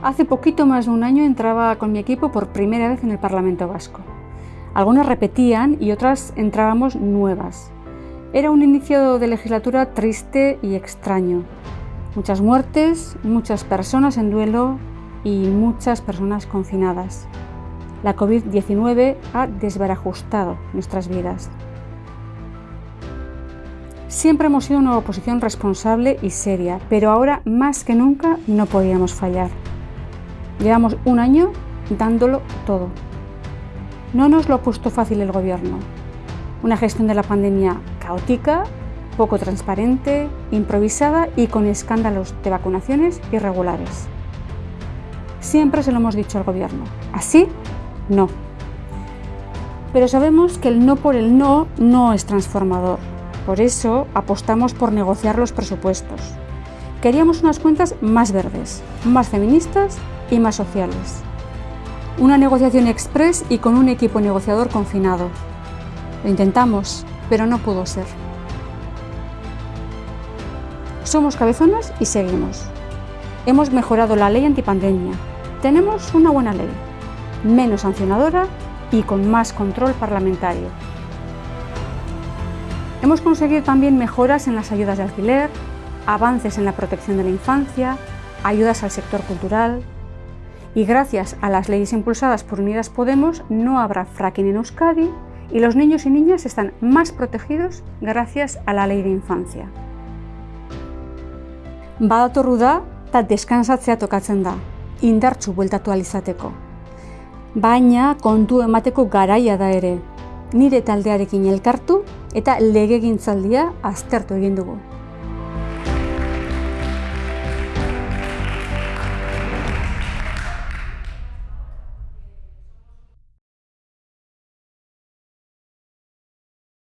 Hace poquito más de un año entraba con mi equipo por primera vez en el Parlamento Vasco. Algunas repetían y otras entrábamos nuevas. Era un inicio de legislatura triste y extraño. Muchas muertes, muchas personas en duelo y muchas personas confinadas. La COVID-19 ha desbarajustado nuestras vidas. Siempre hemos sido una oposición responsable y seria, pero ahora más que nunca no podíamos fallar. Llevamos un año dándolo todo. No nos lo ha puesto fácil el gobierno. Una gestión de la pandemia caótica, poco transparente, improvisada y con escándalos de vacunaciones irregulares. Siempre se lo hemos dicho al gobierno. Así, no. Pero sabemos que el no por el no no es transformador. Por eso apostamos por negociar los presupuestos. Queríamos unas cuentas más verdes, más feministas y más sociales. Una negociación express y con un equipo negociador confinado. Lo intentamos, pero no pudo ser. Somos cabezonas y seguimos. Hemos mejorado la ley antipandemia. Tenemos una buena ley, menos sancionadora y con más control parlamentario. Hemos conseguido también mejoras en las ayudas de alquiler, avances en la protección de la infancia, ayudas al sector cultural, y gracias a las leyes impulsadas por Unidas Podemos no habrá fracking en Euskadi y los niños y niñas están más protegidos gracias a la ley de infancia. Badatorru da eta deskansatzea tokatzen da, indartsu bueltatu alizateko. Baina kontu emateko garaia da ere, nire taldearekin elkartu eta legegintzaldia aztertu egin dugu.